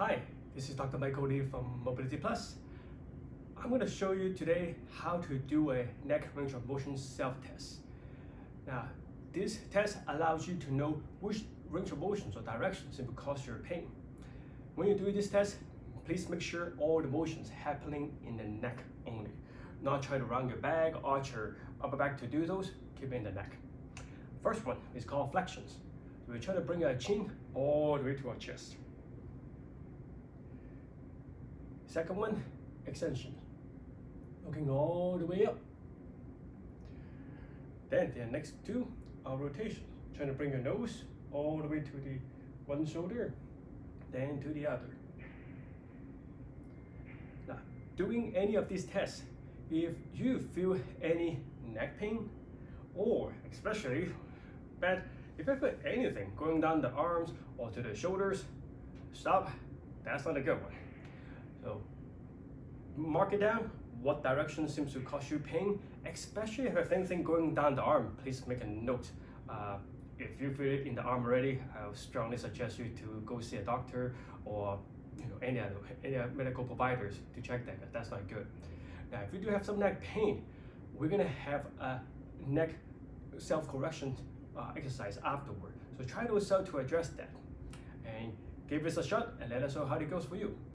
Hi, this is Dr. Michael Lee from Mobility Plus. I'm going to show you today how to do a neck range of motion self-test. Now, this test allows you to know which range of motions or directions it will cause your pain. When you do this test, please make sure all the motions happening in the neck only. Not try to round your back, arch your upper back to do those, keep it in the neck. First one is called flexions. We try to bring our chin all the way to our chest. Second one, extension. Looking all the way up. Then the next two are rotation. Trying to bring your nose all the way to the one shoulder, then to the other. Now, doing any of these tests, if you feel any neck pain, or especially bad, if you feel anything going down the arms or to the shoulders, stop. That's not a good one. So mark it down. What direction seems to cause you pain, especially if anything going down the arm, please make a note. Uh, if you feel it in the arm already, I would strongly suggest you to go see a doctor or you know any other any other medical providers to check that. That's not good. Now, if you do have some neck pain, we're gonna have a neck self-correction uh, exercise afterward. So try to to address that and give us a shot and let us know how it goes for you.